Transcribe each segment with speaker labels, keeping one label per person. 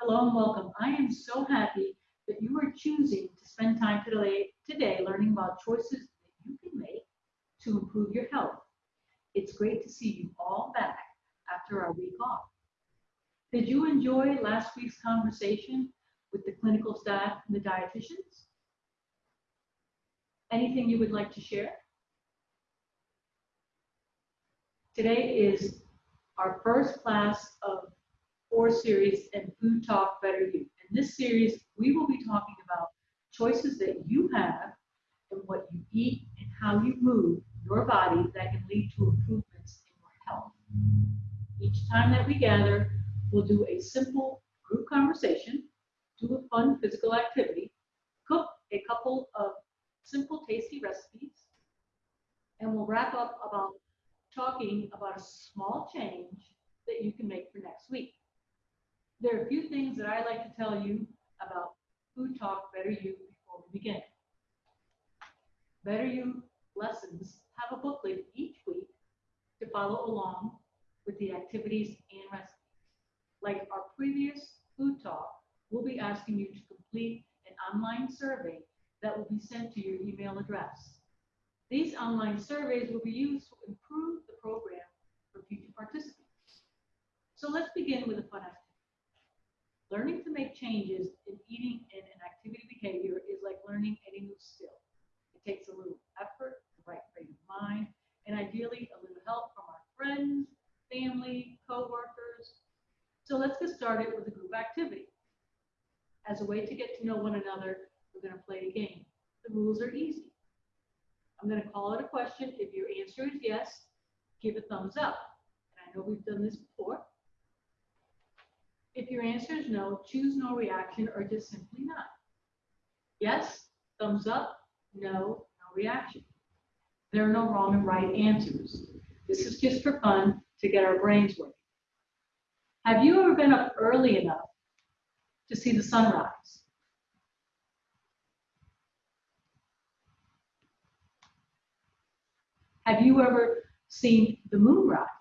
Speaker 1: Hello and welcome. I am so happy that you are choosing to spend time today, today learning about choices that you can make to improve your health. It's great to see you all back after our week off. Did you enjoy last week's conversation with the clinical staff and the dietitians? Anything you would like to share? Today is our first class of four series in Food Talk Better You. In this series, we will be talking about choices that you have and what you eat and how you move your body that can lead to improvements in your health. Each time that we gather, we'll do a simple group conversation, do a fun physical activity, cook a couple of simple tasty recipes, and we'll wrap up about talking about a small change that you can make for next week. There are a few things that I like to tell you about Food Talk Better You before we begin. Better You lessons have a booklet each week to follow along with the activities and recipes. Like our previous Food Talk, we'll be asking you to complete an online survey that will be sent to your email address. These online surveys will be used to improve the program for future participants. So let's begin with a fun activity. Learning to make changes in eating and an activity behavior is like learning any new skill. It takes a little effort, the right frame of mind, and ideally a little help from our friends, family, co-workers. So let's get started with a group activity. As a way to get to know one another, we're going to play a game. The rules are easy. I'm going to call it a question. If your answer is yes, give a thumbs up. And I know we've done this before. If your answer is no, choose no reaction or just simply not. Yes, thumbs up, no, no reaction. There are no wrong and right answers. This is just for fun to get our brains working. Have you ever been up early enough to see the sunrise? Have you ever seen the moon rise?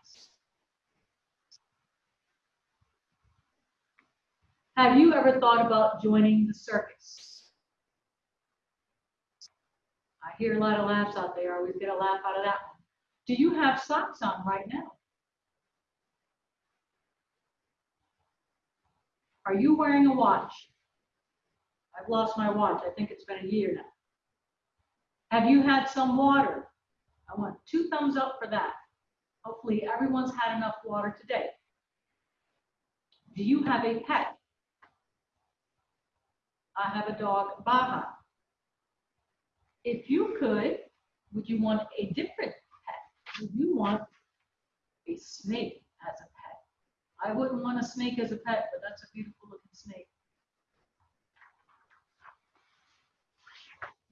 Speaker 1: Have you ever thought about joining the circus? I hear a lot of laughs out there. I always get a laugh out of that one. Do you have socks on right now? Are you wearing a watch? I've lost my watch. I think it's been a year now. Have you had some water? I want two thumbs up for that. Hopefully everyone's had enough water today. Do you have a pet? I have a dog, Baja. If you could, would you want a different pet? Would you want a snake as a pet? I wouldn't want a snake as a pet, but that's a beautiful looking snake.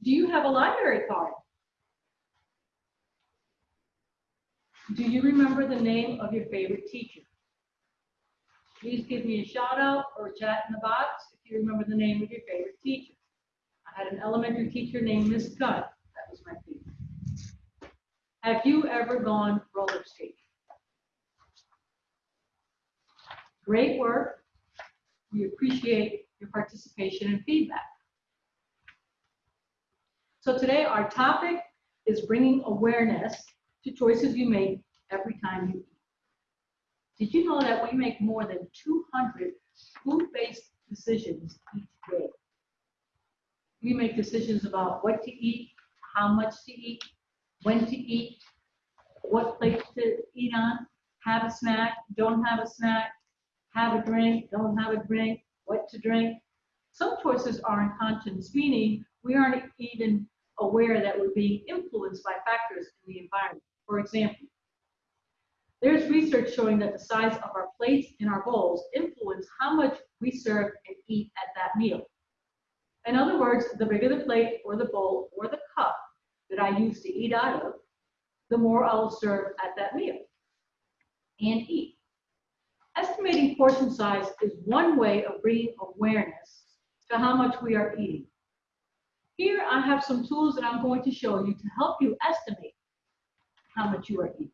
Speaker 1: Do you have a library card? Do you remember the name of your favorite teacher? Please give me a shout out or a chat in the box you remember the name of your favorite teacher. I had an elementary teacher named Miss Gunn. That was my favorite. Have you ever gone roller skating? Great work. We appreciate your participation and feedback. So today our topic is bringing awareness to choices you make every time you eat. Did you know that we make more than 200 food-based decisions each day? We make decisions about what to eat, how much to eat, when to eat, what plate to eat on, have a snack, don't have a snack, have a drink, don't have a drink, what to drink. Some choices are unconscious, meaning we aren't even aware that we're being influenced by factors in the environment. For example, there's research showing that the size of our plates and our bowls influence how much we serve and eat at that meal. In other words, the bigger the plate or the bowl or the cup that I use to eat out of, the more I will serve at that meal and eat. Estimating portion size is one way of bringing awareness to how much we are eating. Here I have some tools that I'm going to show you to help you estimate how much you are eating.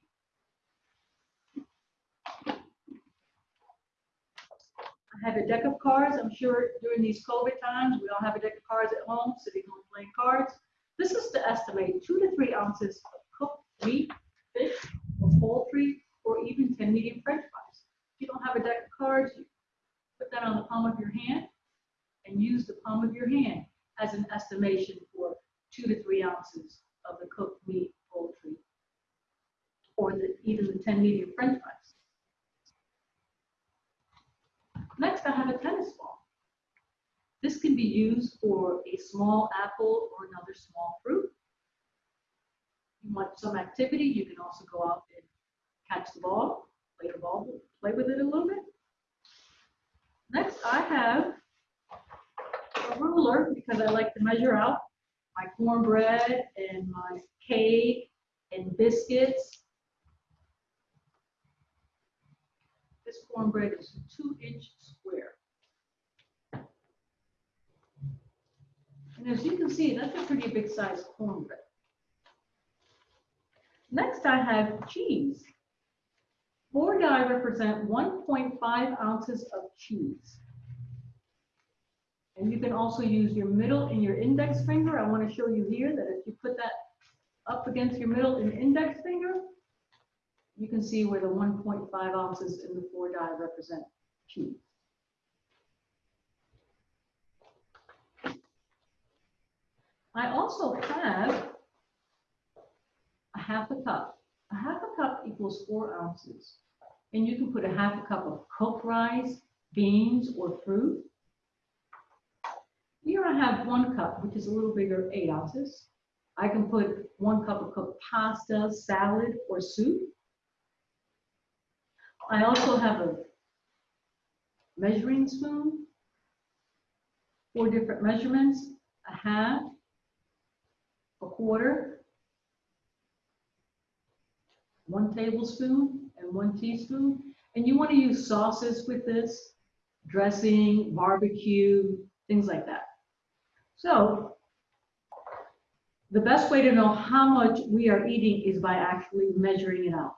Speaker 1: I I have a deck of cards. I'm sure during these COVID times, we all have a deck of cards at home, sitting home playing cards. This is to estimate two to three ounces of cooked meat, fish, or poultry, or even 10 medium french fries. If you don't have a deck of cards, you put that on the palm of your hand and use the palm of your hand as an estimation for two to three ounces of the cooked meat, poultry, or the, even the 10 medium french fries. Next, I have a tennis ball. This can be used for a small apple or another small fruit. You want some activity, you can also go out and catch the ball, play the ball, play with it a little bit. Next, I have a ruler because I like to measure out my cornbread and my cake and biscuits. This cornbread is two inch square. And as you can see, that's a pretty big size cornbread. Next, I have cheese. Four die represent 1.5 ounces of cheese. And you can also use your middle and your index finger. I want to show you here that if you put that up against your middle and index finger, you can see where the 1.5 ounces in the four die represent cheese. I also have a half a cup. A half a cup equals four ounces. And you can put a half a cup of cooked rice, beans, or fruit. Here I have one cup, which is a little bigger, eight ounces. I can put one cup of cooked pasta, salad, or soup. I also have a measuring spoon, four different measurements, a half, a quarter, one tablespoon, and one teaspoon. And you want to use sauces with this, dressing, barbecue, things like that. So the best way to know how much we are eating is by actually measuring it out.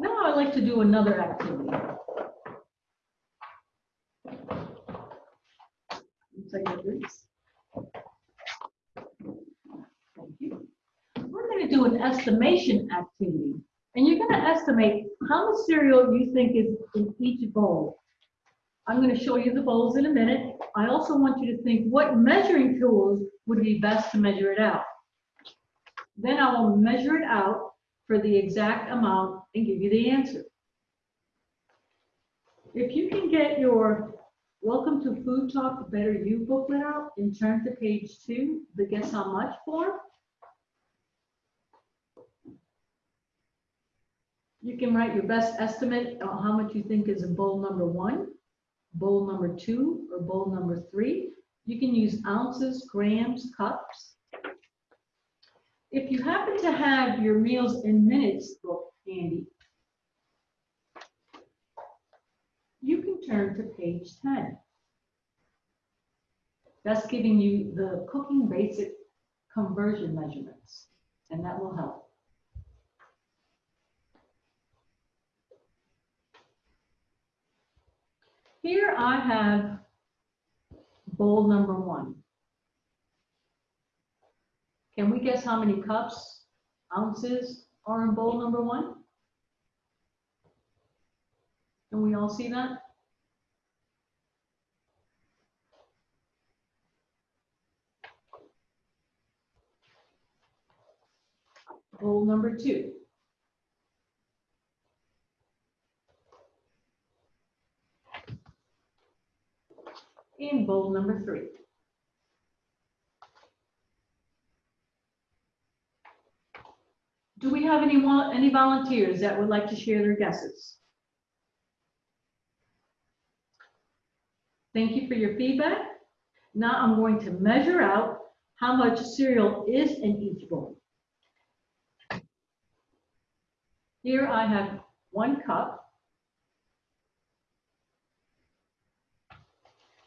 Speaker 1: Now I'd like to do another activity. We're going to do an estimation activity. And you're going to estimate how much cereal you think is in each bowl. I'm going to show you the bowls in a minute. I also want you to think what measuring tools would be best to measure it out. Then I will measure it out for the exact amount and give you the answer. If you can get your Welcome to Food Talk Better You booklet out and turn to page two, the guess how much form. You can write your best estimate on how much you think is in bowl number one, bowl number two, or bowl number three. You can use ounces, grams, cups. If you happen to have your meals in minutes book handy, you can turn to page 10. That's giving you the cooking basic conversion measurements, and that will help. Here I have bowl number one. Can we guess how many cups, ounces are in bowl number one? Can we all see that? Bowl number two. In bowl number three. Do we have any, any volunteers that would like to share their guesses? Thank you for your feedback. Now I'm going to measure out how much cereal is in each bowl. Here I have one cup.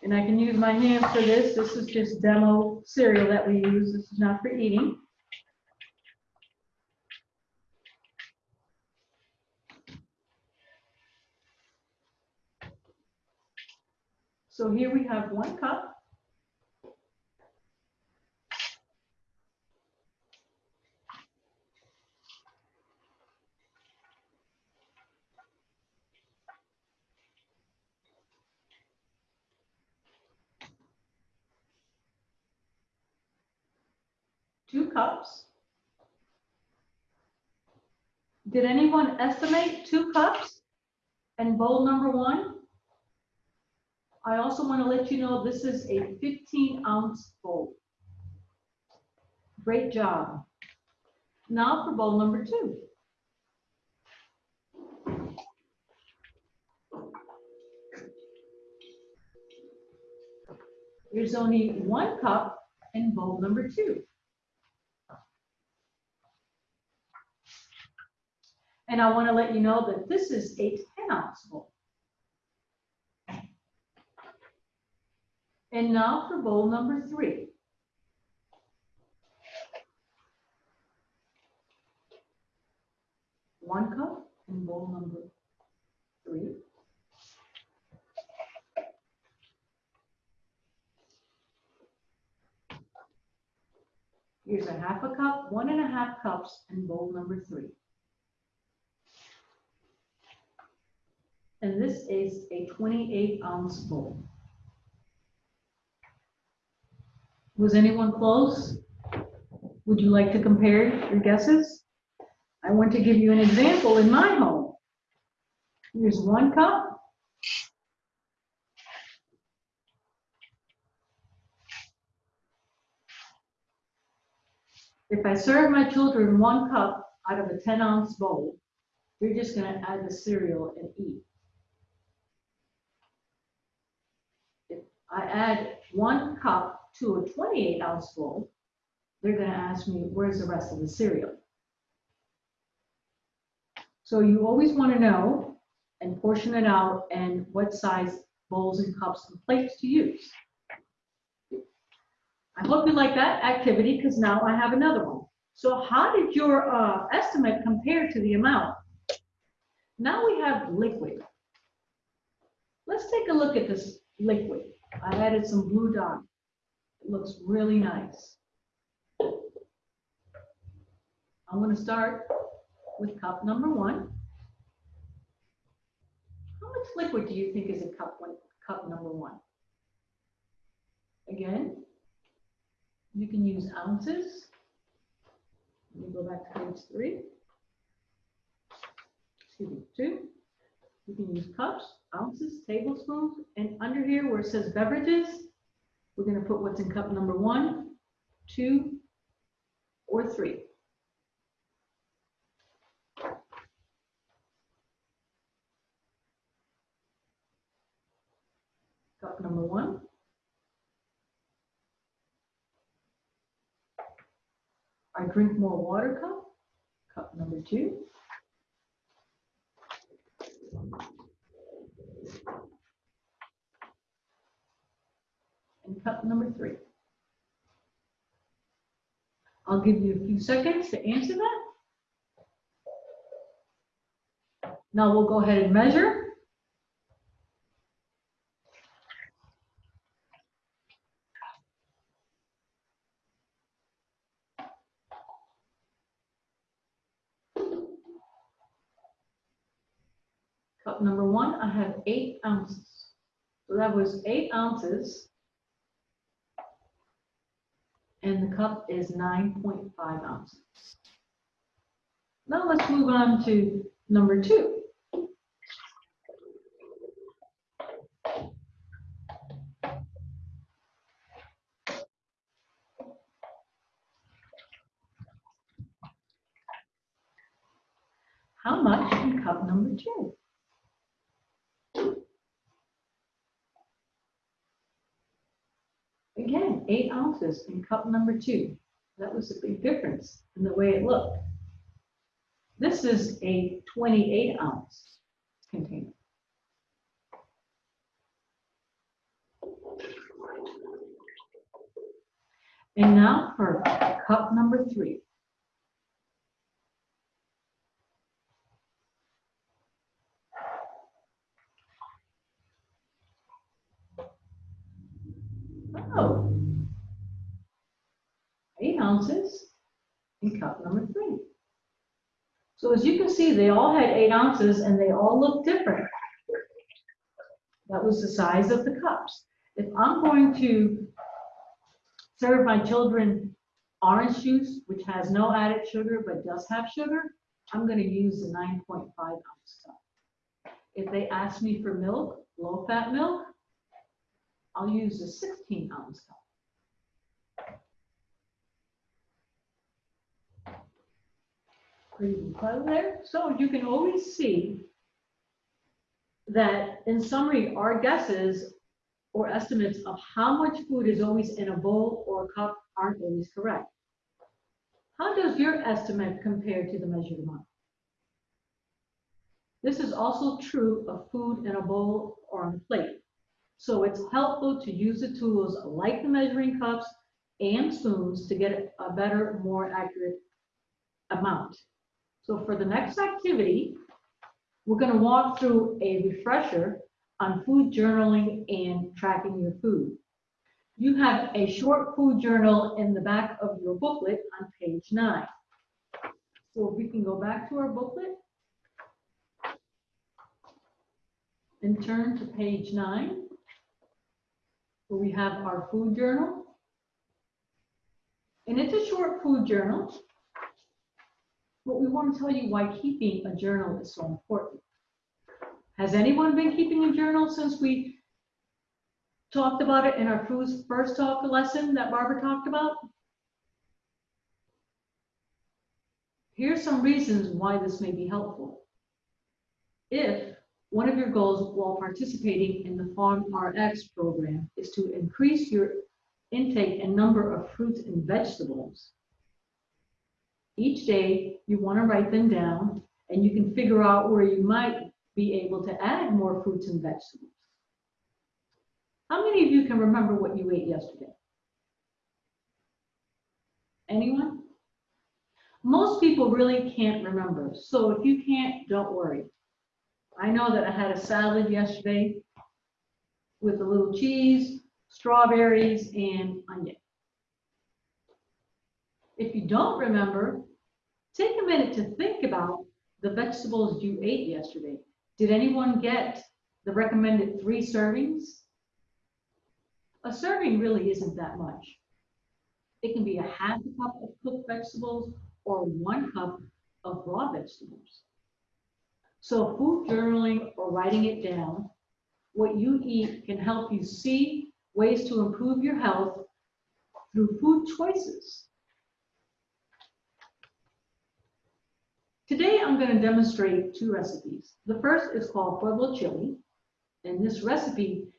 Speaker 1: And I can use my hands for this. This is just demo cereal that we use. This is not for eating. So here we have one cup. Two cups. Did anyone estimate two cups and bowl number one? I also want to let you know this is a 15 ounce bowl. Great job. Now for bowl number two. There's only one cup in bowl number two. And I want to let you know that this is a 10 ounce bowl. And now for bowl number three. One cup in bowl number three. Here's a half a cup, one and a half cups in bowl number three. And this is a 28 ounce bowl. Was anyone close? Would you like to compare your guesses? I want to give you an example in my home. Here's one cup. If I serve my children one cup out of a 10 ounce bowl, they're just going to add the cereal and eat. If I add one cup to a 28 ounce bowl, they're going to ask me, where's the rest of the cereal? So you always want to know and portion it out and what size bowls and cups and plates to use. I hope you like that activity because now I have another one. So how did your uh, estimate compare to the amount? Now we have liquid. Let's take a look at this liquid. I added some blue dye. It looks really nice. I'm going to start with cup number one. How much liquid do you think is in cup one, cup number one? Again, you can use ounces. Let me go back to page three. Excuse me, two. You can use cups, ounces, tablespoons, and under here where it says beverages, we're going to put what's in cup number one, two, or three. Cup number one. I drink more water cup, cup number two. And cup number three. I'll give you a few seconds to answer that. Now we'll go ahead and measure. Cup number one, I have eight ounces. So that was eight ounces. And the cup is 9.5 ounces. Now let's move on to number two. How much in cup number two? Again, eight ounces in cup number two. That was a big difference in the way it looked. This is a 28 ounce container. And now for cup number three. Oh. Eight ounces in cup number three. So as you can see, they all had eight ounces and they all look different. That was the size of the cups. If I'm going to serve my children orange juice, which has no added sugar but does have sugar, I'm going to use the 9.5 ounce cup. If they ask me for milk, low fat milk, I'll use the sixteen ounce cup. There. So you can always see that in summary, our guesses or estimates of how much food is always in a bowl or a cup aren't always correct. How does your estimate compare to the measured amount? This is also true of food in a bowl or on a plate. So it's helpful to use the tools like the measuring cups and spoons to get a better, more accurate amount. So for the next activity, we're going to walk through a refresher on food journaling and tracking your food. You have a short food journal in the back of your booklet on page nine. So if we can go back to our booklet and turn to page nine, where we have our food journal. And it's a short food journal, but we want to tell you why keeping a journal is so important. Has anyone been keeping a journal since we talked about it in our first first talk lesson that Barbara talked about? Here's some reasons why this may be helpful. If one of your goals while participating in the Farm RX program is to increase your intake and number of fruits and vegetables, each day you want to write them down and you can figure out where you might be able to add more fruits and vegetables. How many of you can remember what you ate yesterday? Anyone? Most people really can't remember. So if you can't, don't worry. I know that I had a salad yesterday with a little cheese, strawberries, and onion. If you don't remember, take a minute to think about the vegetables you ate yesterday. Did anyone get the recommended three servings? A serving really isn't that much. It can be a half a cup of cooked vegetables or one cup of raw vegetables. So food journaling or writing it down, what you eat can help you see ways to improve your health through food choices. Today, I'm going to demonstrate two recipes. The first is called Pueblo Chili, and this recipe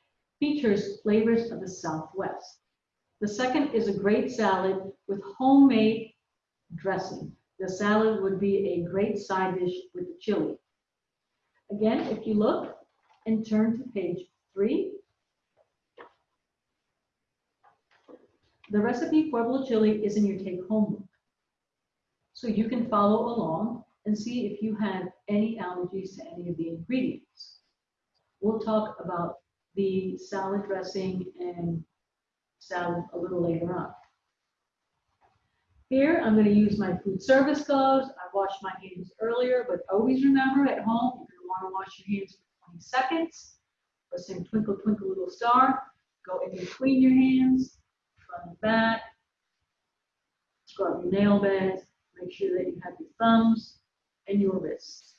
Speaker 1: features flavors of the Southwest. The second is a great salad with homemade dressing. The salad would be a great side dish with the chili. Again, if you look and turn to page three, the recipe Pueblo Chili is in your take-home book. So you can follow along and see if you have any allergies to any of the ingredients. We'll talk about the salad dressing and salad a little later on. Here, I'm going to use my food service gloves. I washed my hands earlier, but always remember at home, to want to wash your hands for 20 seconds. Sing Twinkle, Twinkle, Little Star. Go in between your hands, front and back. Scrub your nail beds. Make sure that you have your thumbs and your wrists.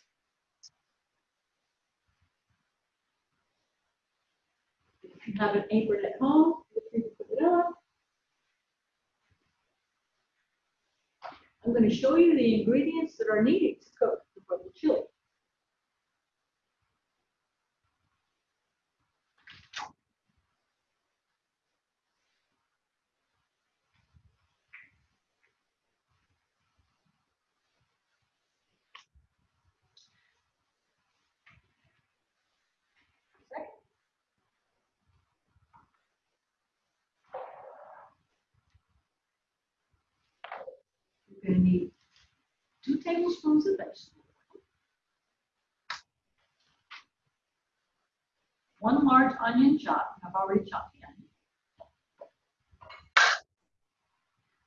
Speaker 1: If you have an apron at home, free to put it on. I'm going to show you the ingredients that are needed to cook the Pueblo chili. You're going to need two one large onion chopped, I've already chopped the onion,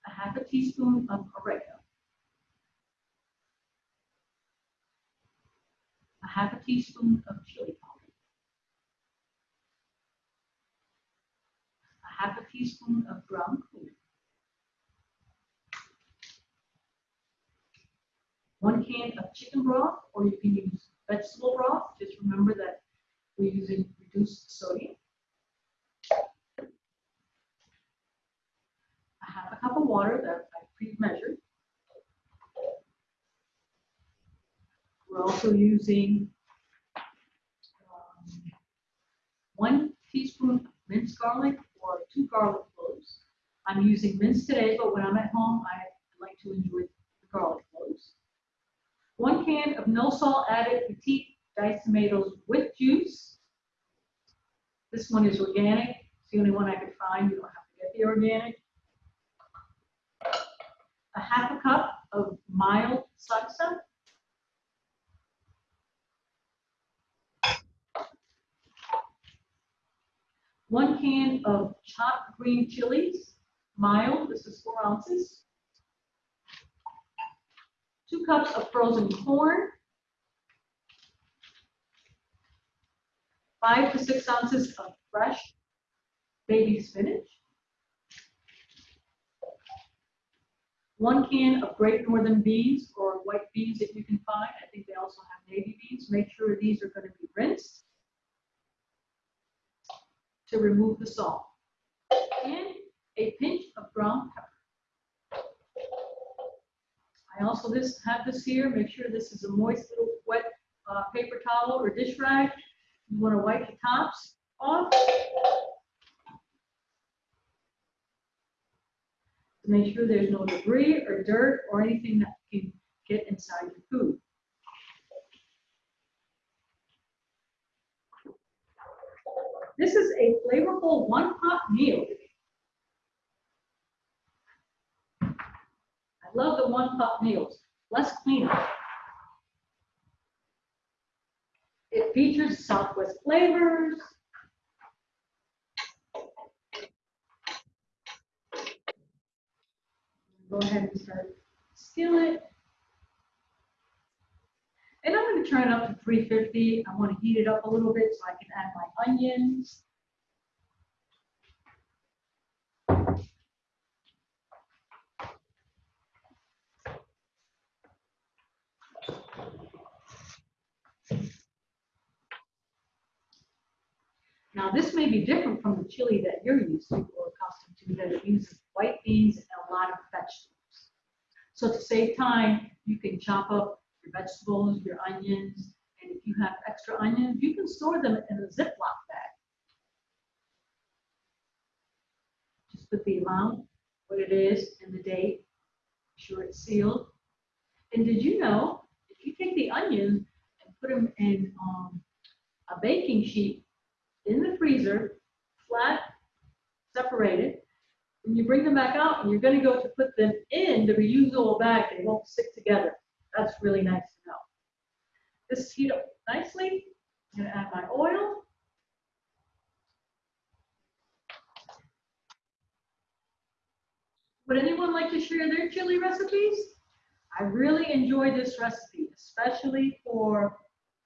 Speaker 1: a a half a teaspoon of oregano, a half a teaspoon of chili powder, a half a teaspoon of ground cumin, one can of chicken broth, or you can use vegetable broth. Just remember that we're using reduced sodium. A half a cup of water that I pre-measured. We're also using um, one teaspoon of minced garlic or two garlic cloves. I'm using minced today, but when I'm at home, I like to enjoy the garlic cloves. One can of no salt added petite diced tomatoes with juice. This one is organic. It's the only one I could find. You don't have to get the organic. A half a cup of mild salsa. One can of chopped green chilies, mild, this is four ounces. Two cups of frozen corn. Five to six ounces of fresh baby spinach. One can of great northern beans or white beans that you can find. I think they also have navy beans. Make sure these are going to be rinsed to remove the salt. And a pinch of ground pepper. I also this have this here. Make sure this is a moist little wet uh, paper towel or dish rag. You want to wipe the tops off. Make sure there's no debris or dirt or anything that can get inside your food. This is a flavorful one pot meal. I love the one pot meals, less cleanup. It features Southwest flavors. Go ahead and start skillet. And I'm going to turn it up to 350. I want to heat it up a little bit so I can add my onions. Now, this may be different from the chili that you're used to or accustomed to, that it uses white beans and a lot of vegetables. So to save time, you can chop up your vegetables, your onions, and if you have extra onions, you can store them in a Ziploc bag. Just put the amount, what it is, and the date, sure it's sealed. And did you know, if you take the onions and put them in um, a baking sheet in the freezer, flat, separated, when you bring them back out and you're going to go to put them in the reusable bag, they won't stick together. That's really nice to know. This heat up nicely. I'm going to add my oil. Would anyone like to share their chili recipes? I really enjoy this recipe, especially for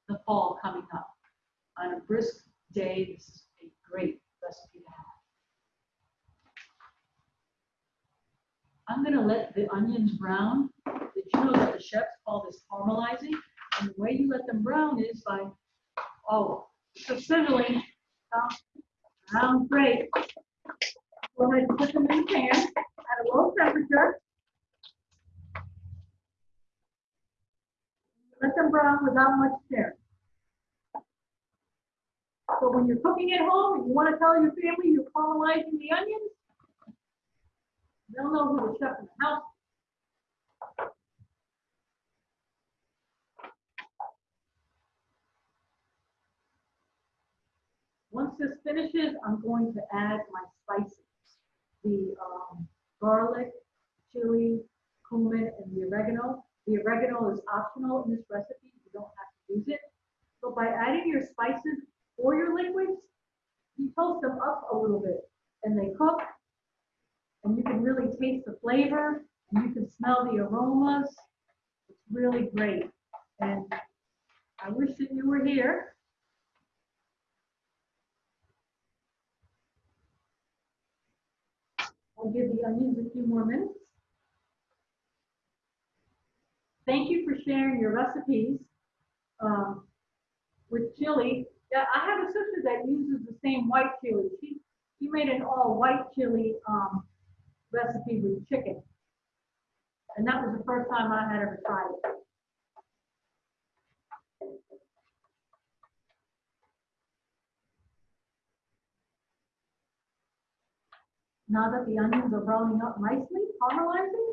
Speaker 1: the fall coming up. On a brisk day, this is a great recipe to have. I'm gonna let the onions brown. Did you know that the chefs call this caramelizing? And the way you let them brown is by, oh, so sizzling, uh, brown great. Go ahead and put them in the pan at a low temperature. Let them brown without much stir. So when you're cooking at home and you want to tell your family you're caramelizing the onions, they'll know who the chef in the house. Once this finishes, I'm going to add my spices. The um, garlic, chili, cumin, and the oregano. The oregano is optional in this recipe. You don't have to use it. But by adding your spices or your liquids, you toast them up a little bit and they cook and you can really taste the flavor, and you can smell the aromas. It's really great, and I wish that you were here. I'll give the onions a few more minutes. Thank you for sharing your recipes um, with chili. Yeah, I have a sister that uses the same white chili. She she made an all white chili um, recipe with chicken, and that was the first time I had ever tried it. Now that the onions are browning up nicely, caramelizing,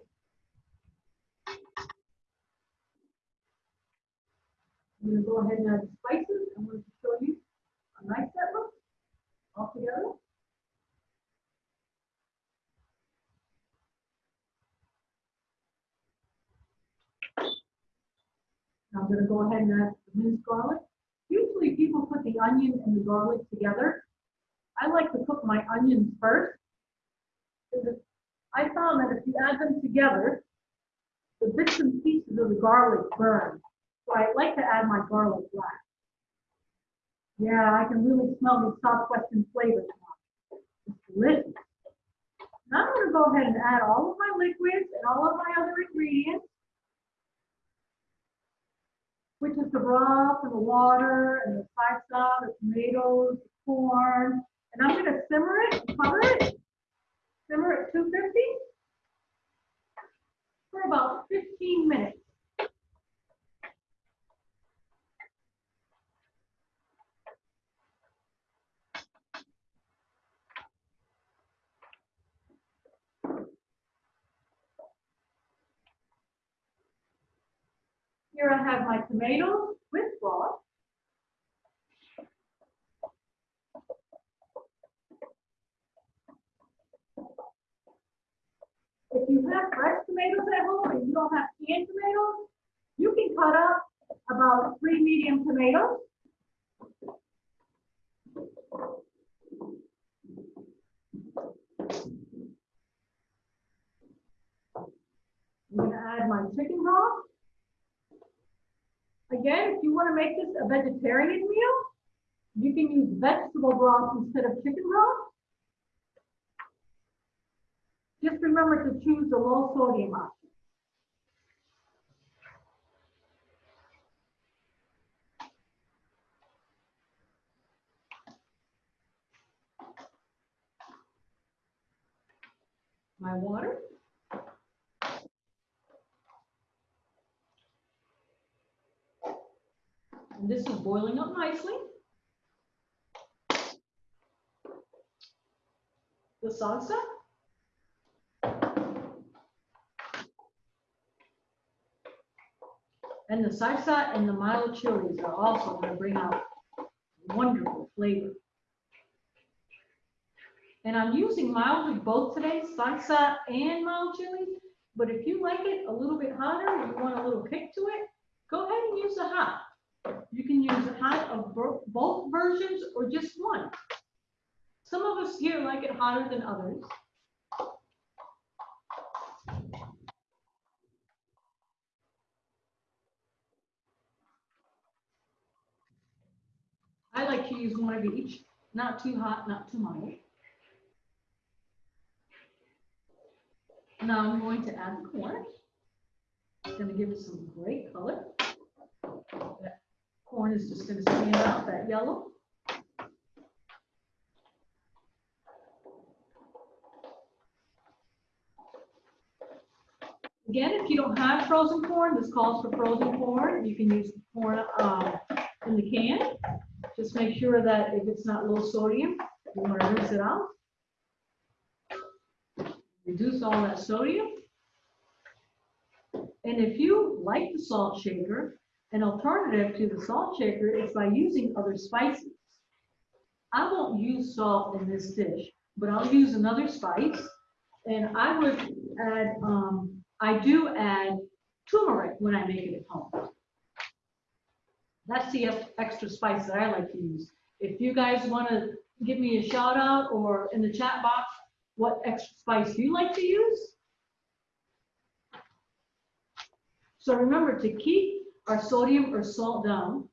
Speaker 1: I'm gonna go ahead and add the spices. I'm going to show you how nice that looks all together. I'm gonna go ahead and add the minced garlic. Usually people put the onion and the garlic together. I like to cook my onions first. I found that if you add them together, the bits and pieces of the garlic burn. So I like to add my garlic last. Yeah, I can really smell the southwestern flavors now. It's delicious. Now I'm gonna go ahead and add all of my liquids and all of my other ingredients. Which is the broth and the water and the salsa, the tomatoes, the corn. And I'm gonna simmer it, cover it, simmer at two fifty for about fifteen minutes. Here I have my tomatoes with broth. If you have fresh tomatoes at home and you don't have canned tomatoes, you can cut up about three medium tomatoes. I'm gonna add my chicken broth. Again, if you want to make this a vegetarian meal, you can use vegetable broth instead of chicken broth. Just remember to choose the low sodium option. My water. And this is boiling up nicely. The salsa. And the salsa and the mild chilies are also going to bring out wonderful flavor. And I'm using mild with both today, salsa and mild chilies. But if you like it a little bit hotter, you want a little kick to it, go ahead and use the hot. You can use a hot of both versions or just one. Some of us here like it hotter than others. I like to use one of each, not too hot, not too mild. Now I'm going to add the corn. It's gonna give it some great color. That Corn is just gonna stand out, that yellow. Again, if you don't have frozen corn, this calls for frozen corn. You can use the corn um, in the can. Just make sure that if it's not low sodium, you want to rinse it out. Reduce all that sodium. And if you like the salt shaker, an alternative to the salt shaker is by using other spices. I won't use salt in this dish, but I'll use another spice. And I would add, um, I do add turmeric when I make it at home. That's the extra spice that I like to use. If you guys want to give me a shout out or in the chat box, what extra spice you like to use. So remember to keep our sodium or salt down,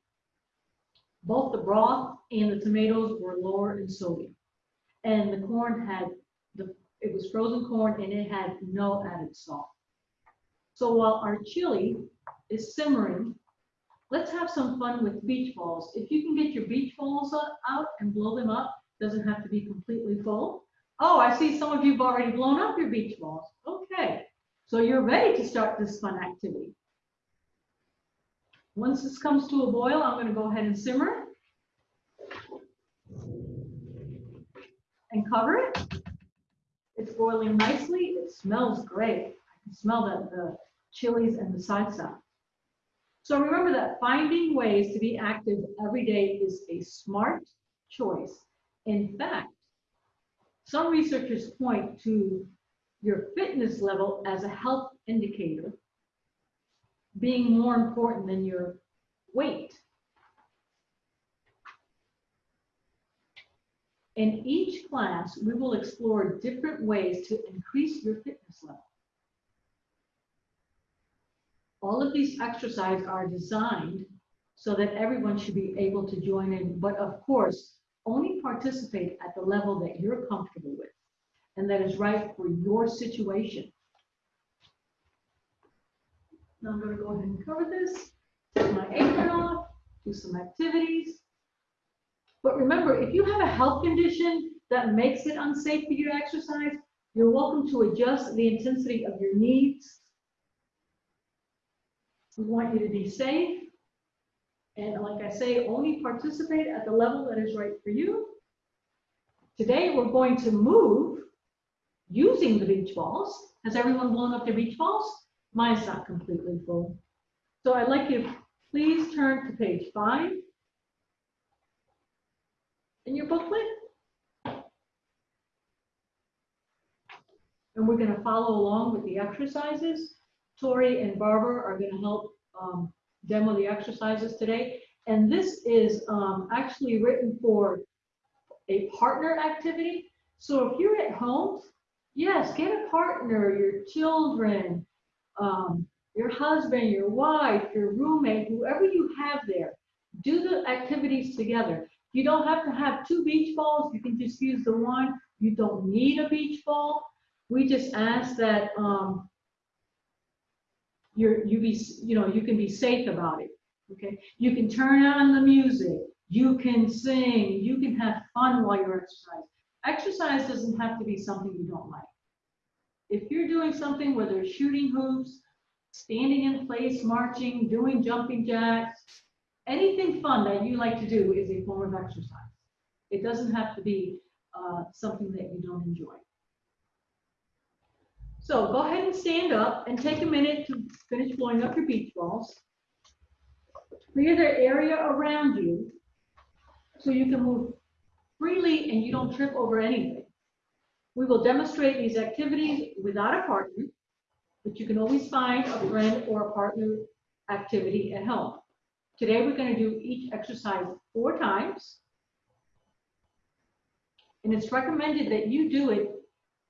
Speaker 1: both the broth and the tomatoes were lower in sodium. And the corn had, the it was frozen corn and it had no added salt. So while our chili is simmering, let's have some fun with beach balls. If you can get your beach balls out and blow them up, doesn't have to be completely full. Oh, I see some of you've already blown up your beach balls. Okay, so you're ready to start this fun activity. Once this comes to a boil, I'm going to go ahead and simmer and cover it. It's boiling nicely. It smells great. I can smell the, the chilies and the salsa. So remember that finding ways to be active every day is a smart choice. In fact, some researchers point to your fitness level as a health indicator being more important than your weight. In each class, we will explore different ways to increase your fitness level. All of these exercises are designed so that everyone should be able to join in, but of course, only participate at the level that you're comfortable with and that is right for your situation. Now I'm going to go ahead and cover this, take my apron off, do some activities. But remember, if you have a health condition that makes it unsafe for you to exercise, you're welcome to adjust the intensity of your needs. We want you to be safe. And like I say, only participate at the level that is right for you. Today, we're going to move using the beach balls. Has everyone blown up their beach balls? Mine's not completely full. So I'd like you to please turn to page five in your booklet. And we're going to follow along with the exercises. Tori and Barbara are going to help um, demo the exercises today. And this is um, actually written for a partner activity. So if you're at home, yes, get a partner, your children, um, your husband, your wife, your roommate, whoever you have there, do the activities together. You don't have to have two beach balls. You can just use the one. You don't need a beach ball. We just ask that um, you're, you be, you know, you can be safe about it. Okay. You can turn on the music. You can sing. You can have fun while you're exercising. Exercise doesn't have to be something you don't like. If you're doing something whether there's shooting hoops, standing in place, marching, doing jumping jacks, anything fun that you like to do is a form of exercise. It doesn't have to be uh, something that you don't enjoy. So go ahead and stand up and take a minute to finish blowing up your beach balls. Clear the area around you so you can move freely and you don't trip over anything. We will demonstrate these activities without a partner, but you can always find a friend or a partner activity at home. Today, we're going to do each exercise four times. And it's recommended that you do it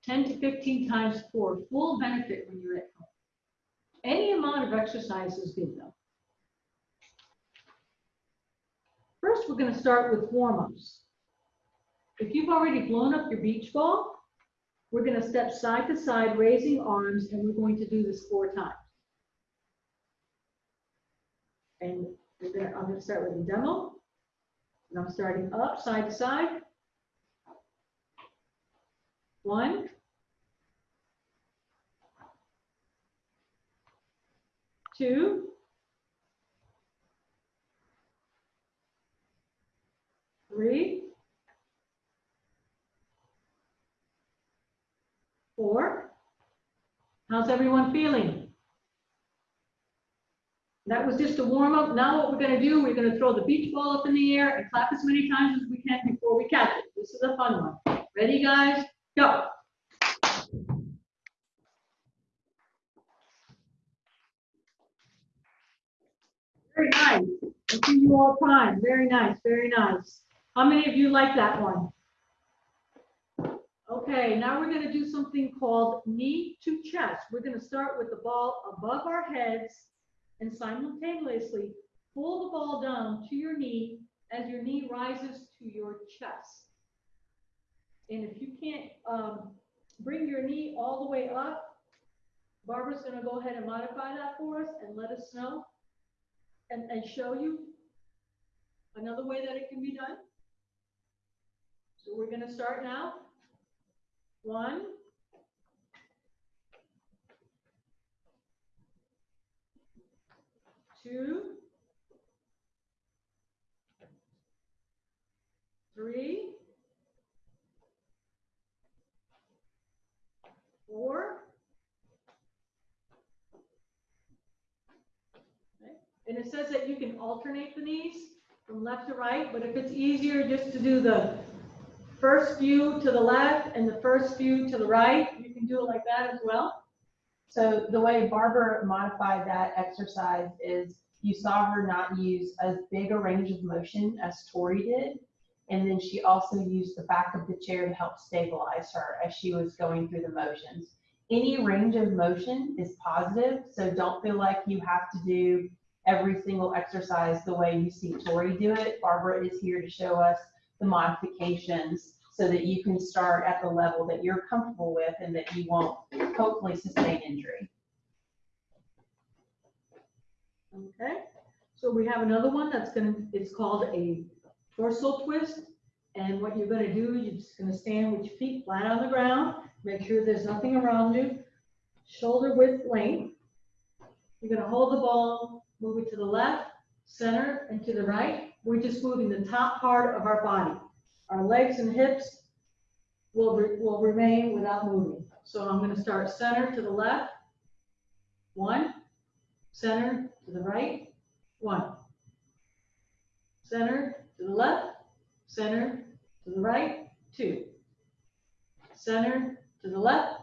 Speaker 1: 10 to 15 times for full benefit when you're at home. Any amount of exercise is good though. First, we're going to start with warm-ups. If you've already blown up your beach ball, we're going to step side to side, raising arms, and we're going to do this four times. And gonna, I'm going to start with a demo. And I'm starting up, side to side. One. Two. Three. Four. How's everyone feeling? That was just a warm up. Now what we're going to do, we're going to throw the beach ball up in the air and clap as many times as we can before we catch it. This is a fun one. Ready, guys? Go. Very nice. I see you all time. Very nice, very nice. How many of you like that one? Okay. Now we're gonna do something called knee to chest. We're gonna start with the ball above our heads and simultaneously pull the ball down to your knee as your knee rises to your chest. And if you can't, um, bring your knee all the way up, Barbara's gonna go ahead and modify that for us and let us know and, and show you another way that it can be done. So we're gonna start now. One. Two. Three. Four. Okay, And it says that you can alternate the knees from left to right, but if it's easier just to do the first view to the left and the first view to the right, you can do it like that as well.
Speaker 2: So the way Barbara modified that exercise is you saw her not use as big a range of motion as Tori did. And then she also used the back of the chair to help stabilize her as she was going through the motions. Any range of motion is positive, so don't feel like you have to do every single exercise the way you see Tori do it. Barbara is here to show us the modifications so that you can start at the level that you're comfortable with and that you won't hopefully sustain injury.
Speaker 1: Okay, so we have another one that's gonna, it's called a torso twist. And what you're gonna do, you're just gonna stand with your feet flat on the ground, make sure there's nothing around you, shoulder width length. You're gonna hold the ball, move it to the left, center, and to the right. We're just moving the top part of our body. Our legs and hips will, re- will remain without moving. So I'm gonna start center to the left. One, center to the right, one. Center to the left, center to the right, two. Center to the left,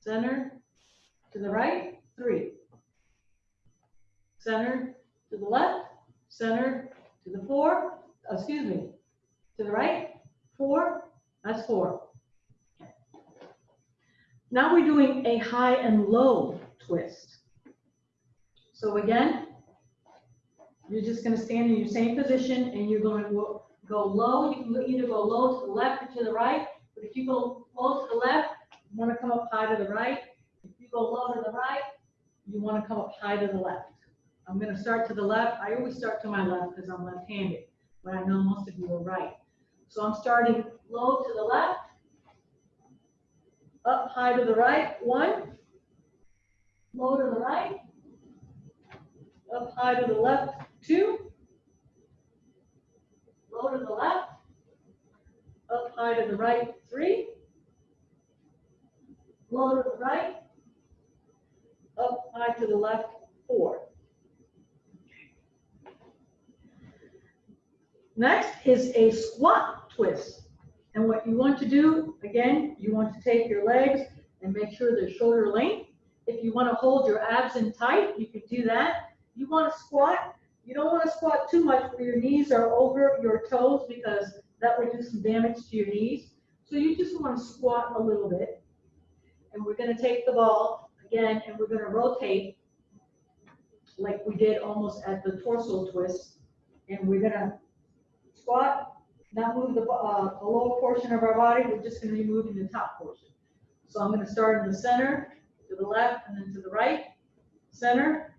Speaker 1: center to the right, three. Center to the left, center to the four, uh, excuse me, to the right, four, that's four. Now we're doing a high and low twist. So again, you're just gonna stand in your same position and you're going to go- low. You can either go low to the left or to the right. But if you go low to the left, you wanna come up high to the right. If you go low to the right, you wanna come up high to the left. I'm gonna start to the left. I always start to my left because I'm left-handed, but I know most of you are right. So I'm starting low to the left, up high to the right, one, low to the right, up high to the left, two, low to the left, up high to the right, three, low to the right, up high to the left, four. Next is a squat twist. And what you want to do, again, you want to take your legs and make sure they're shoulder length. If you want to hold your abs in tight, you can do that. You want to squat, you don't want to squat too much where your knees are over your toes because that would do some damage to your knees. So you just want to squat a little bit. And we're going to take the ball again and we're going to rotate like we did almost at the torso twist. And we're going to squat, not move the, uh, lower portion of our body, we're just gonna be moving the top portion. So I'm gonna start in the center, to the left, and then to the right, center,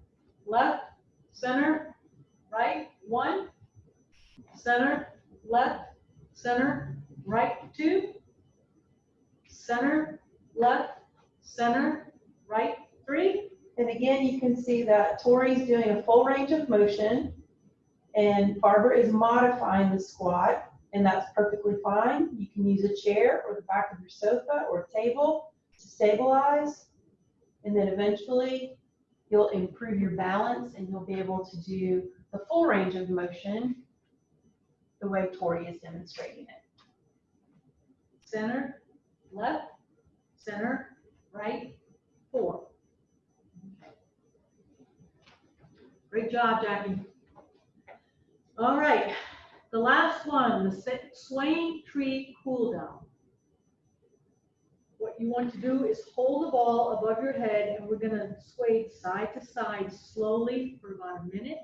Speaker 1: left, center, right, one, center, left, center, right, two, center, left, center, right, three,
Speaker 2: And again, you can see that Tori's doing a full range of motion and Barbara is modifying the squat and that's perfectly fine. You can use a chair or the back of your sofa or table to stabilize. And then eventually you'll improve your balance and you'll be able to do the full range of motion the way Tori is demonstrating it.
Speaker 1: center, left, center, right, four. Great job, Jackie. All right, the last one, the swaying tree cool down. what you want to do is hold the ball above your head and we're gonna sway side to side slowly for about a minute.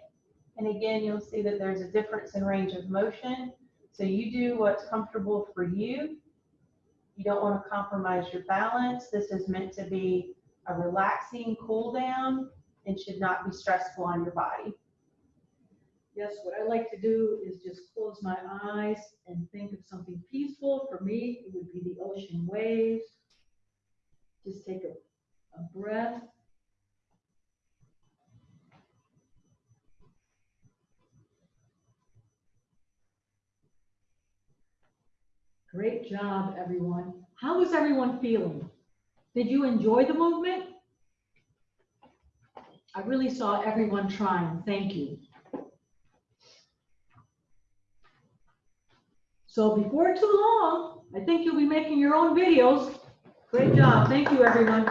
Speaker 2: And again, you'll see that there's a difference in range of motion. So you do what's comfortable for you. You don't want to compromise your balance. This is meant to be a relaxing cool down and should not be stressful on your body.
Speaker 1: Yes, what I like to do is just close my eyes and think of something peaceful. For me, it would be the ocean waves. Just take a, a breath. Great job, everyone. How is everyone feeling? Did you enjoy the movement? I really saw everyone trying. Thank you. So before too long, I think you'll be making your own videos. Great job. Thank you, everyone.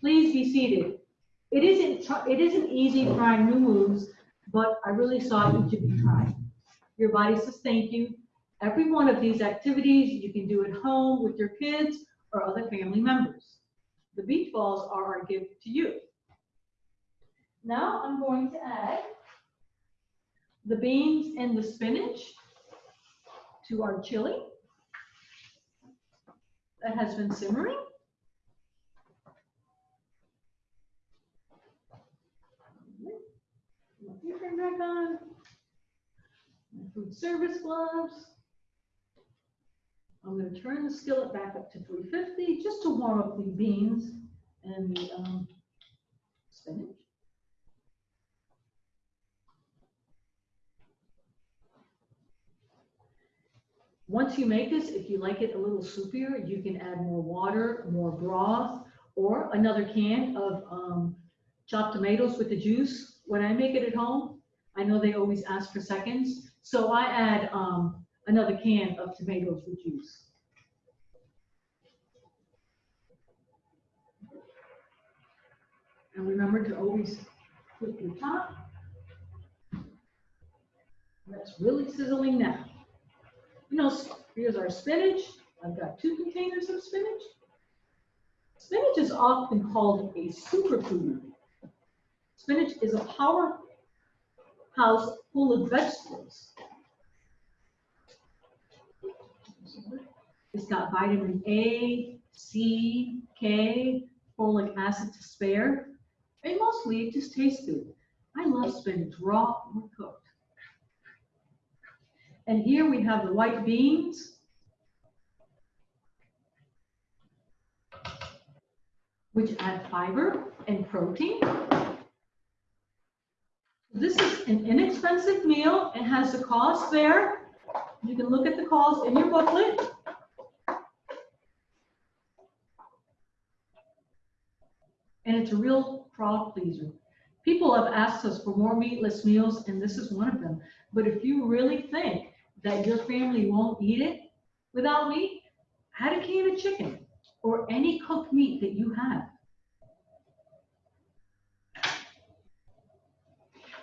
Speaker 1: Please be seated. It isn't, it isn't easy trying new moves, but I really saw each of you try. Your body says thank you. Every one of these activities you can do at home with your kids or other family members. The beach balls are our gift to you. Now I'm going to add the beans and the spinach to our chili that has been simmering. Apron back on. Food service gloves. I'm gonna turn the skillet back up to three fifty, just to warm up the beans and the, um, spinach. Once you make this, if you like it a little soupier, you can add more water, more broth, or another can of um, chopped tomatoes with the juice. When I make it at home, I know they always ask for seconds, so I add um, another can of tomatoes with juice. And remember to always flip your top. That's really sizzling now. You know, here's our spinach. I've got two containers of spinach. Spinach is often called a superfood. Spinach is a powerhouse full of vegetables. It's got vitamin A, C, K, folic acid to spare, and mostly it just tastes good. I love spinach, raw or cooked. And here we have the white beans. Which add fiber and protein. This is an inexpensive meal. It has the cost there. You can look at the cost in your booklet. And it's a real crowd pleaser. People have asked us for more meatless meals, and this is one of them. But if you really think that your family won't eat it without meat, add a can of chicken or any cooked meat that you have.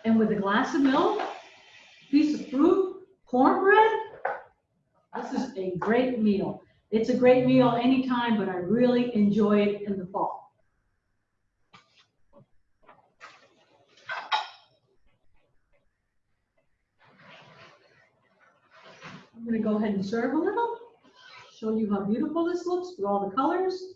Speaker 1: And with a glass of milk, piece of fruit, cornbread, this is a great meal. It's a great meal anytime, but I really enjoy it in the fall. I'm gonna go ahead and serve a little, show you how beautiful this looks with all the colors.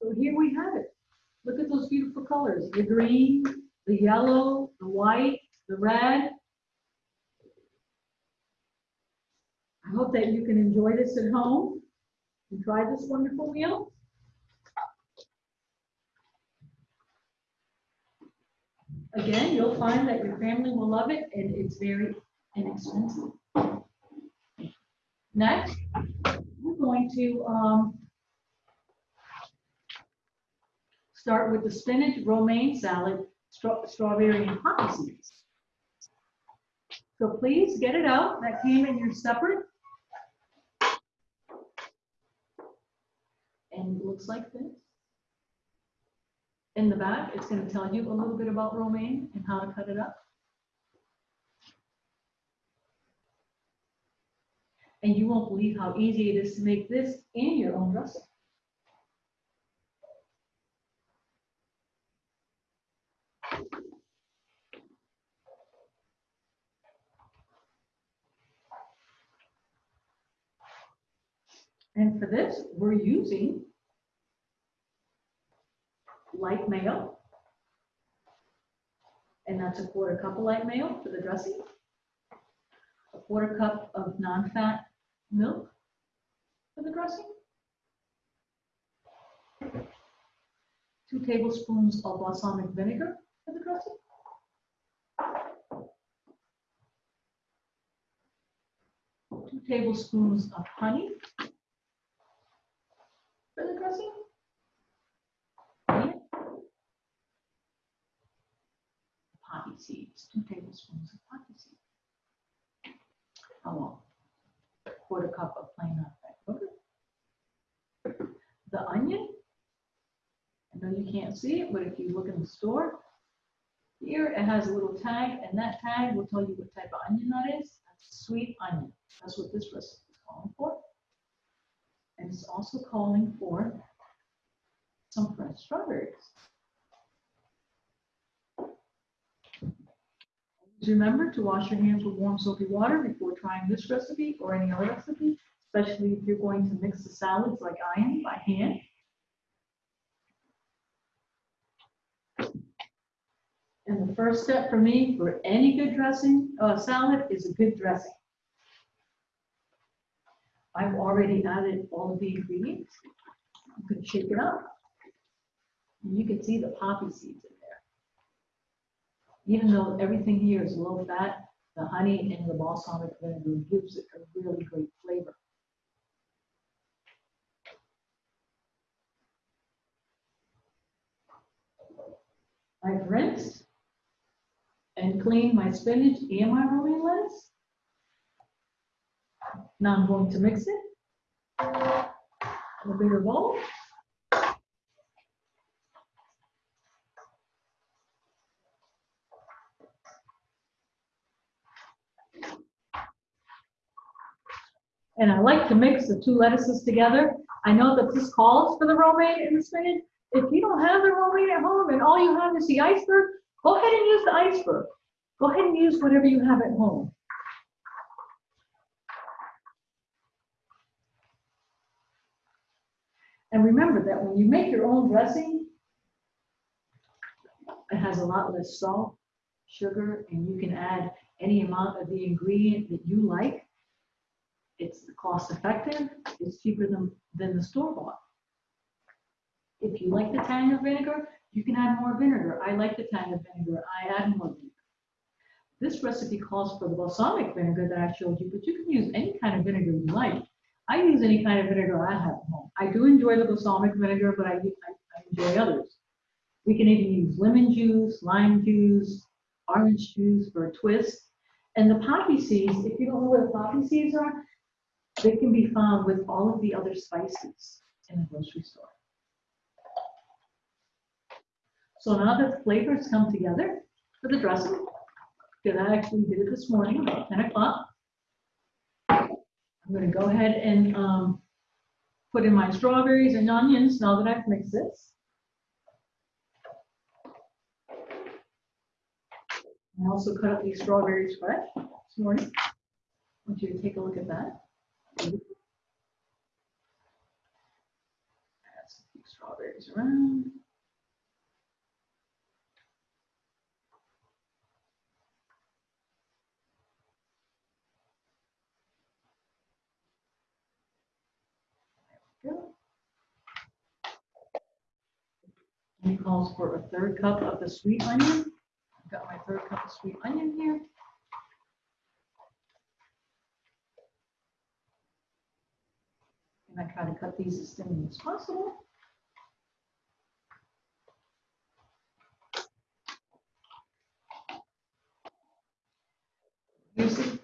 Speaker 1: So here we have it. Look at those beautiful colors, the green, the yellow, the white, the red. I hope that you can enjoy this at home and try this wonderful meal. Again, you'll find that your family will love it and it's very inexpensive. Next, we're going to um, start with the spinach romaine salad, straw- strawberry and poppy seeds. So please get it out. That came in your separate. And it looks like this. In the back, it's gonna tell you a little bit about romaine and how to cut it up. And you won't believe how easy it is to make this in your own dressing. And for this, we're using light mayo. And that's a quarter cup of light mayo for the dressing. A quarter cup of non-fat milk for the dressing. Two tablespoons of balsamic vinegar for the dressing. Two tablespoons of honey for the dressing. And Poppy seeds, two tablespoons of poppy seeds. Oh, well, quarter cup of plain nutmeg sugar. The onion. I know you can't see it, but if you look in the store, here it has a little tag, and that tag will tell you what type of onion that is. That's sweet onion. That's what this recipe is calling for. And it's also calling for some fresh strawberries. Always Remember to wash your hands with warm soapy water before trying this recipe or any other recipe, especially if you're going to mix the salads like I am by hand. And the first step for me for any good dressing, uh, salad is a good dressing. I've already added all of the ingredients. I'm going to shake it up. And you can see the poppy seeds in. Even though everything here is low fat, the honey and the balsamic vinegar gives it a really great flavor. I've rinsed and cleaned my spinach and my romaine lettuce. Now I'm going to mix it in a bigger bowl. And I like to mix the two lettuces together. I know that this calls for the romaine and the spinach. If you don't have the romaine at home and all you have is the iceberg, go ahead and use the iceberg. Go ahead and use whatever you have at home. And remember that when you make your own dressing, it has a lot less salt, sugar, and you can add any amount of the ingredient that you like. It's cost effective, it's cheaper than, than the store bought. If you like the tang of vinegar, you can add more vinegar. I like the tang of vinegar, I add more vinegar. This recipe calls for the balsamic vinegar that I showed you, but you can use any kind of vinegar you like. I use any kind of vinegar I have at home. I do enjoy the balsamic vinegar, but I, I, I enjoy others. We can even use lemon juice, lime juice, orange juice for a twist. And the poppy seeds, if you don't know what the poppy seeds are, they can be found with all of the other spices in the grocery store. So now that the flavors come together for the dressing, because I actually did it this morning about 10 o'clock. I'm going to go ahead and um, put in my strawberries and onions now that I've mixed this. I also cut up these strawberries fresh this morning. I want you to take a look at that. Add some few strawberries around. Go. Calls for a third cup of the sweet onion. I've got my third cup of sweet onion here. I try to cut these as thin as possible. Using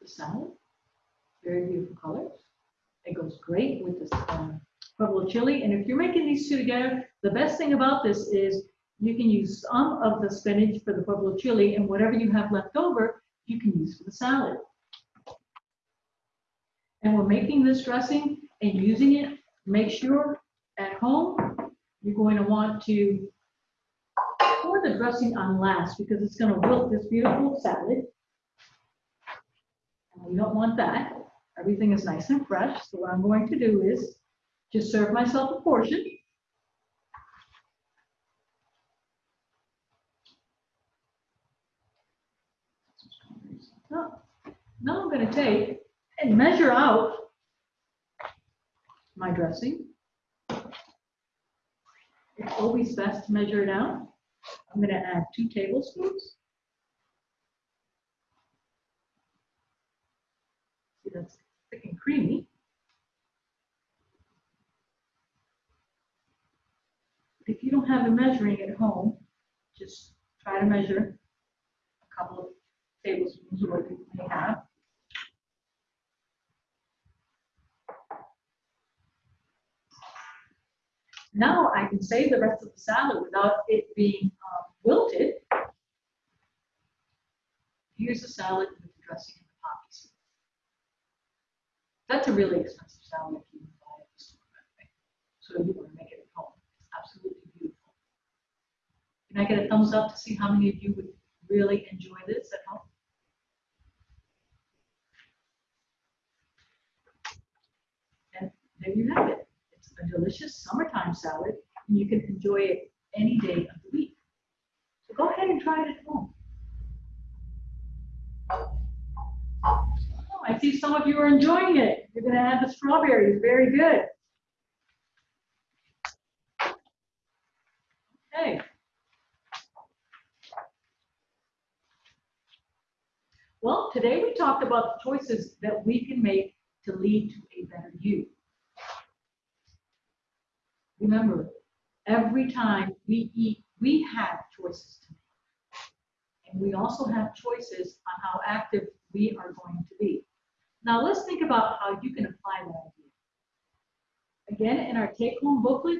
Speaker 1: the salad, very beautiful colors. It goes great with this um, pueblo chili. And if you're making these two together, the best thing about this is You can use some of the spinach for the pueblo chili and whatever you have left over, you can use for the salad. And we're making this dressing and using it, make sure at home, you're going to want to pour the dressing on last because it's gonna wilt this beautiful salad. And we don't want that. Everything is nice and fresh, so what I'm going to do is just serve myself a portion. Now I'm gonna take and measure out my dressing. It's always best to measure it out. I'm gonna add two tablespoons. See, that's thick and creamy. If you don't have a measuring at home, just try to measure a couple of tablespoons or what you may have. Now I can save the rest of the salad without it being um, wilted. Here's the salad with the dressing and the poppy seeds. That's a really expensive salad if you buy it at the store, by. So you want to make it at home. It's absolutely beautiful. Can I get a thumbs up to see how many of you would really enjoy this at home? And there you have it. A delicious summertime salad, and you can enjoy it any day of the week. So go ahead and try it at home. Oh, I see some of you are enjoying it. You're gonna add the strawberries, very good. Okay. Well, today we talked about the choices that we can make to lead to a better you. Remember, every time we eat, we have choices to make. And we also have choices on how active we are going to be. Now let's think about how you can apply that idea. Again, in our take-home booklet,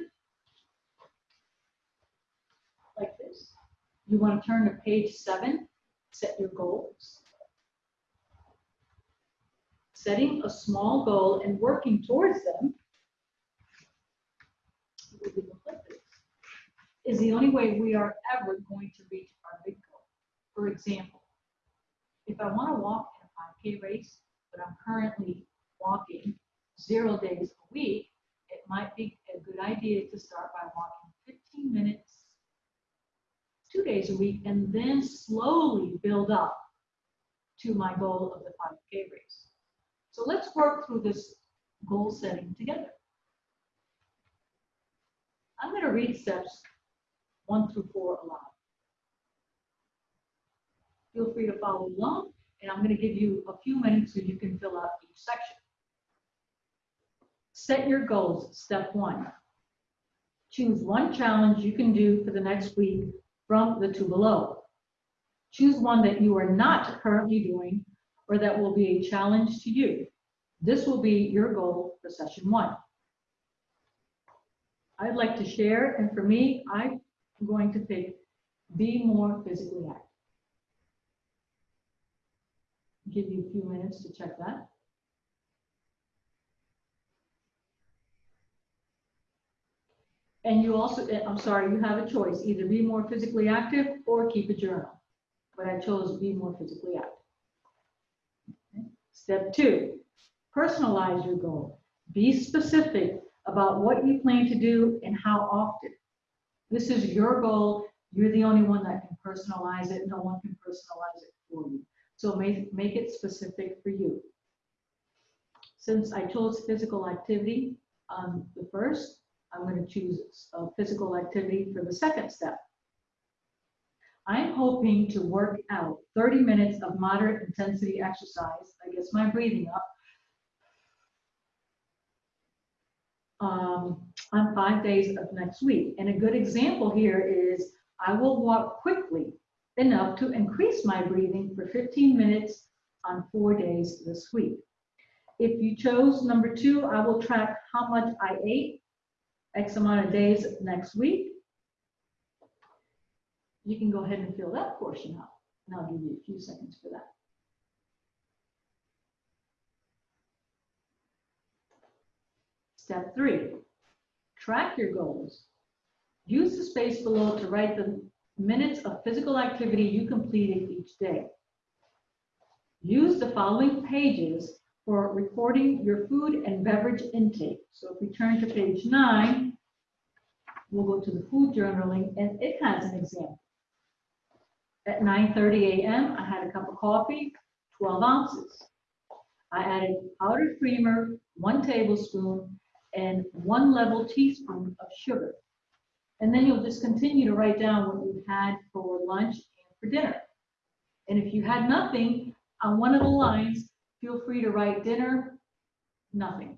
Speaker 1: like this, you want to turn to page seven, set your goals. Setting a small goal and working towards them we would look like this, is the only way we are ever going to reach our big goal. For example, if I want to walk in a 5K race, but I'm currently walking zero days a week, it might be a good idea to start by walking 15 minutes, two days a week, and then slowly build up to my goal of the 5K race. So let's work through this goal setting together. I'm going to read steps one through four aloud. Feel free to follow along, and I'm going to give you a few minutes so you can fill out each section. Set your goals, step one. Choose one challenge you can do for the next week from the two below. Choose one that you are not currently doing or that will be a challenge to you. This will be your goal for session one. I'd like to share, and for me, I'm going to pick be more physically active. Give you a few minutes to check that. And you also, eh, I'm sorry, you have a choice, either be more physically active or keep a journal. But I chose be more physically active. Okay. Step two, personalize your goal. Be specific about what you plan to do and how often. This is your goal. You're the only one that can personalize it. No one can personalize it for you. So make, make it specific for you. Since I chose physical activity on the first, I'm going to choose a physical activity for the second step. I'm hoping to work out 30 minutes of moderate intensity exercise. I guess my breathing up um, on five days of next week. And a good example here is I will walk quickly enough to increase my breathing for 15 minutes on four days this week. If you chose number two, I will track how much I ate X amount of days next week. you can go ahead and fill that portion out. And I'll give you a few seconds for that. Step three, track your goals. Use the space below to write the minutes of physical activity you completed each day. Use the following pages for recording your food and beverage intake. So if we turn to page nine, we'll go to the food journaling, and it has an example. At 9:30 a.m., I had a cup of coffee, 12 ounces. I added powdered creamer, one tablespoon, and one level teaspoon of sugar. And then you'll just continue to write down what you had for lunch and for dinner. And if you had nothing, on one of the lines, feel free to write dinner, nothing.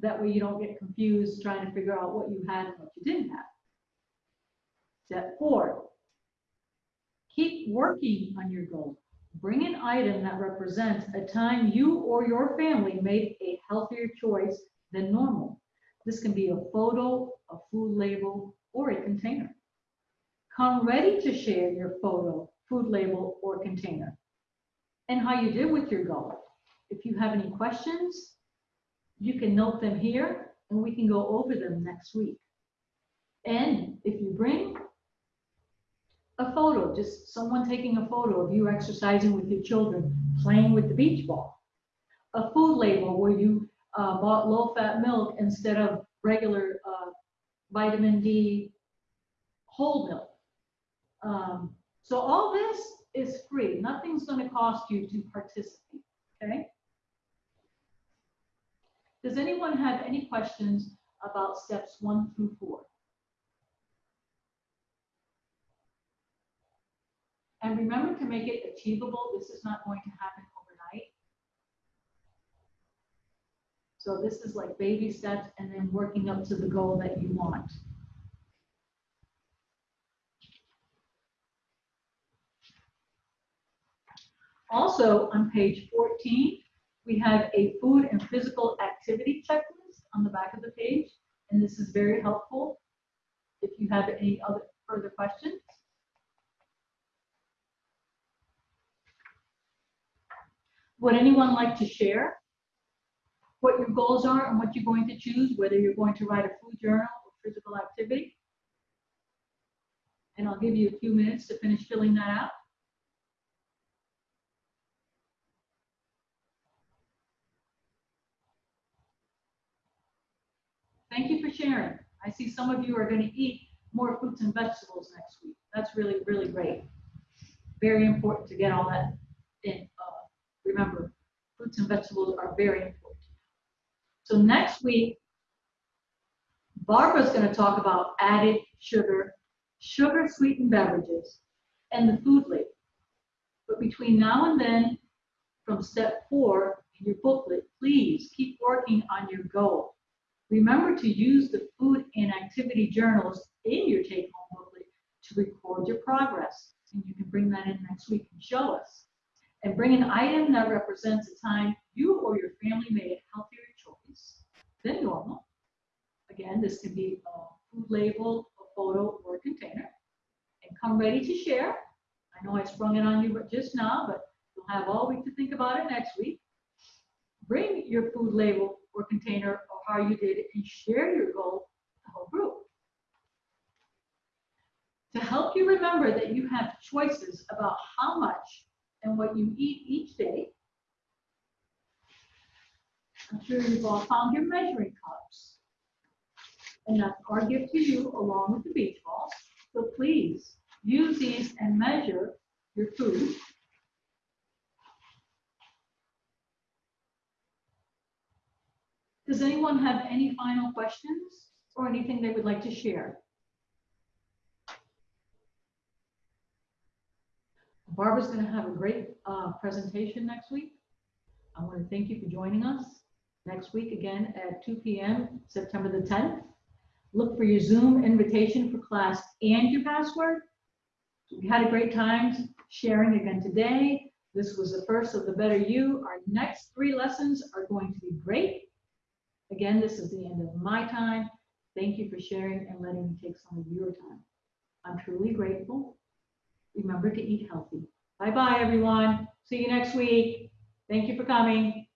Speaker 1: That way you don't get confused trying to figure out what you had and what you didn't have. Step four, keep working on your goal. Bring an item that represents a time you or your family made a healthier choice than normal. This can be a photo, a food label, or a container. Come ready to share your photo, food label, or container, and how you did with your goal. If you have any questions, you can note them here, and we can go over them next week. And if you bring a photo, just someone taking a photo of you exercising with your children, playing with the beach ball. A food label where you uh, bought low-fat milk instead of regular uh, vitamin D whole milk. Um, so all this is free. Nothing's going to cost you to participate. Okay. Does anyone have any questions about steps one through four? And remember to make it achievable. This is not going to happen So this is like baby steps and then working up to the goal that you want. Also, on page 14, we have a food and physical activity checklist on the back of the page, and this is very helpful if you have any other further questions. Would anyone like to share what your goals are and what you're going to choose, whether you're going to write a food journal or physical activity? And I'll give you a few minutes to finish filling that out. Thank you for sharing. I see some of you are going to eat more fruits and vegetables next week. That's really, really great. Very important to get all that in. Uh, remember, fruits and vegetables are very important. So next week, Barbara's going to talk about added sugar, sugar sweetened beverages, and the food label. But between now and then, from step four in your booklet, please keep working on your goal. Remember to use the food and activity journals in your take-home booklet to record your progress. And you can bring that in next week and show us. And bring an item that represents a time you or your family made a healthier choice than normal. Again, this can be a food label, a photo, or a container. And come ready to share. I know I sprung it on you just now, but you'll have all week to think about it next week. Bring your food label or container or how you did it and share your goal with the whole group. To help you remember that you have choices about how much and what you eat each day, I'm sure you've all found your measuring cups. And that's our gift to you along with the beach balls. So please use these and measure your food. Does anyone have any final questions or anything they would like to share? Barbara's going to have a great uh, presentation next week. I want to thank you for joining us next week again at 2 p.m. September the 10th. Look for your Zoom invitation for class and your password. We had a great time sharing again today. This was the first of the Better You. Our next three lessons are going to be great. Again, this is the end of my time. Thank you for sharing and letting me take some of your time. I'm truly grateful. remember to eat healthy. Bye-bye, everyone. See you next week. Thank you for coming.